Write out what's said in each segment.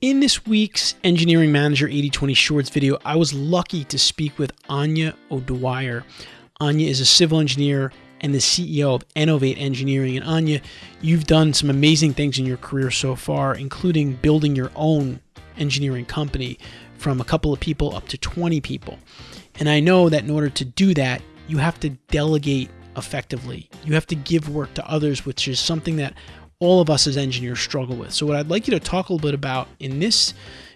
In this week's Engineering Manager 8020 Shorts video, I was lucky to speak with Anya O'Dwyer. Anya is a civil engineer and the CEO of Innovate Engineering. And Anya, you've done some amazing things in your career so far, including building your own engineering company from a couple of people up to 20 people. And I know that in order to do that, you have to delegate effectively. You have to give work to others, which is something that all of us as engineers struggle with. So what I'd like you to talk a little bit about in this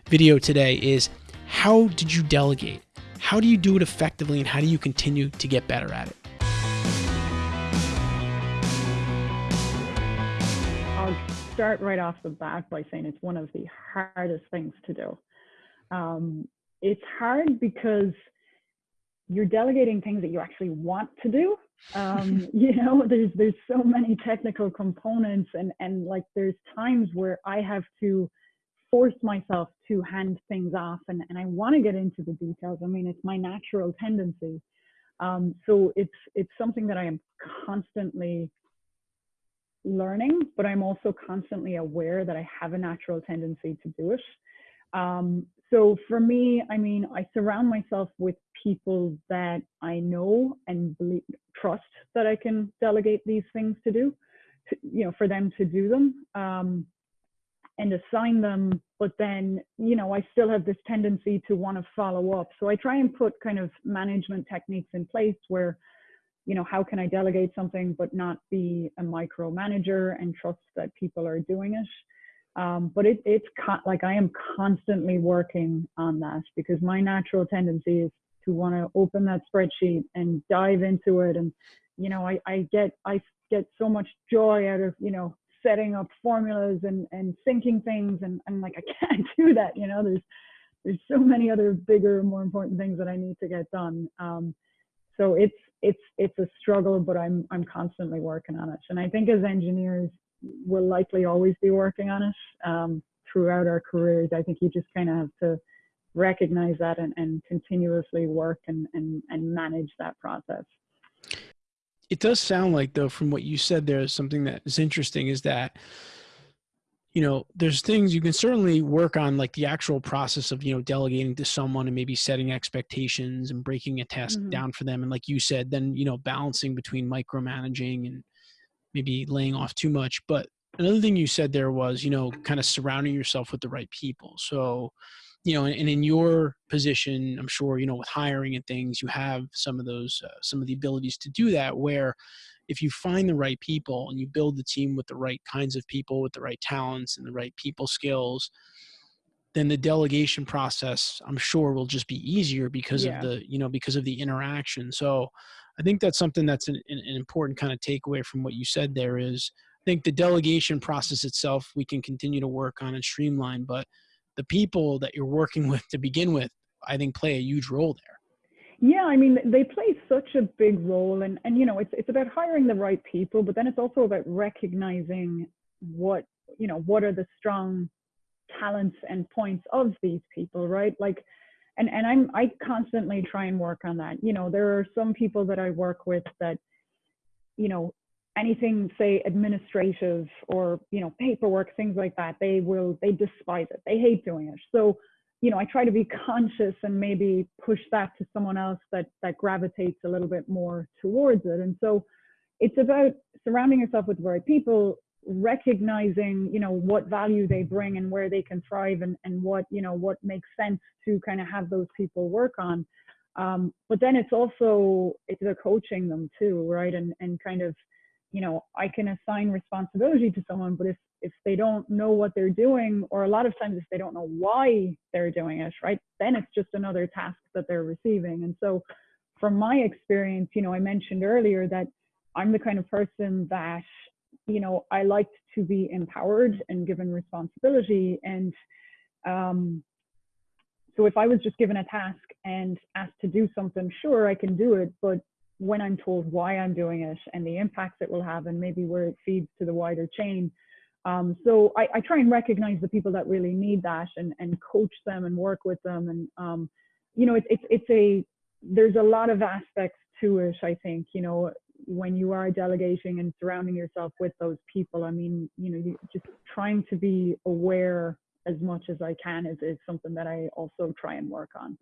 video today is how did you delegate? How do you do it effectively and how do you continue to get better at it? I'll start right off the bat by saying it's one of the hardest things to do. Um, it's hard because you're delegating things that you actually want to do. Um, you know there's there's so many technical components and and like there's times where i have to force myself to hand things off and, and i want to get into the details. I mean it's my natural tendency. Um, so it's it's something that i am constantly learning but i'm also constantly aware that i have a natural tendency to do it. Um, so for me, I mean, I surround myself with people that I know and believe, trust that I can delegate these things to do, to, you know, for them to do them um, and assign them. But then, you know, I still have this tendency to want to follow up. So I try and put kind of management techniques in place where, you know, how can I delegate something but not be a micromanager and trust that people are doing it. Um, but it, it's like I am constantly working on that because my natural tendency is to want to open that spreadsheet and dive into it. And, you know, I, I get, I get so much joy out of, you know, setting up formulas and, and syncing things. And I'm like, I can't do that. You know, there's, there's so many other bigger, more important things that I need to get done. Um, so it's, it's, it's a struggle, but I'm, I'm constantly working on it. And I think as engineers, we'll likely always be working on it um, throughout our careers. I think you just kind of have to recognize that and, and continuously work and, and, and manage that process. It does sound like, though, from what you said, there's something that is interesting is that you know there's things you can certainly work on like the actual process of you know delegating to someone and maybe setting expectations and breaking a task mm-hmm. down for them and like you said then you know balancing between micromanaging and maybe laying off too much. But another thing you said there was, you know, kind of surrounding yourself with the right people. So, you know, and, in your position, I'm sure, you know, with hiring and things, you have some of those, uh, some of the abilities to do that where if you find the right people and you build the team with the right kinds of people, with the right talents and the right people skills, then the delegation process, I'm sure, will just be easier because yeah. of the, you know, because of the interaction. So, I think that's something that's an, an important kind of takeaway from what you said there is I think the delegation process itself we can continue to work on and streamline, but the people that you're working with to begin with, I think play a huge role there. Yeah, I mean they play such a big role and and you know it's it's about hiring the right people, but then it's also about recognizing what you know what are the strong talents and points of these people, right? Like and and i'm i constantly try and work on that you know there are some people that i work with that you know anything say administrative or you know paperwork things like that they will they despise it. They hate doing it. So you know i try to be conscious and maybe push that to someone else that that gravitates a little bit more towards it. And so it's about surrounding yourself with the right people recognizing you know what value they bring and where they can thrive and, and what you know what makes sense to kind of have those people work on. Um, but then it's also it's the coaching them too right? And and kind of you know i can assign responsibility to someone but if if they don't know what they're doing or a lot of times if they don't know why they're doing it right then it's just another task that they're receiving and so from my experience you know i mentioned earlier that i'm the kind of person that you know, I liked to be empowered and given responsibility. And um, so if I was just given a task and asked to do something, sure, I can do it. But when I'm told why I'm doing it and the impacts it will have and maybe where it feeds to the wider chain. Um, so I, I, try and recognize the people that really need that and, and coach them and work with them. And, um, you know, it's, a, there's a lot of aspects to it, I think, you know, when you are delegating and surrounding yourself with those people i mean you know you just trying to be aware as much as I can is, is something that I also try and work on.